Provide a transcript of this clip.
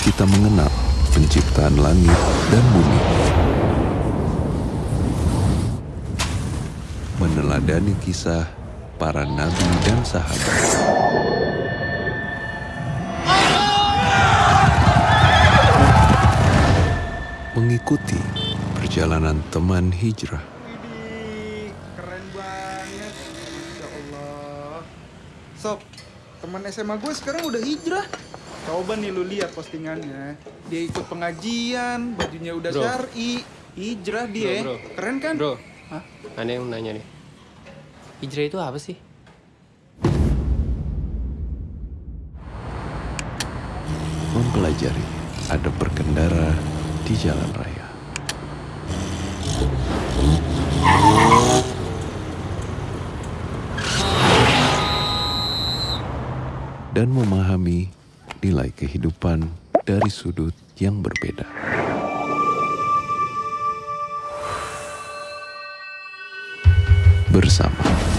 kita mengenal penciptaan langit dan bumi. Meneladani kisah para nabi dan sahabat. Mengikuti perjalanan teman hijrah. Allah. Sob, teman SMA gue sekarang udah hijrah. Coba nih lu lihat postingannya. Dia ikut pengajian, bajunya udah Bro. syar'i. Hijrah dia. Bro, bro. Keren kan? Bro, Hah? ada yang nanya nih. Hijrah itu apa sih? Mempelajari ada berkendara di jalan raya. Dan memahami nilai kehidupan dari sudut yang berbeda. Bersama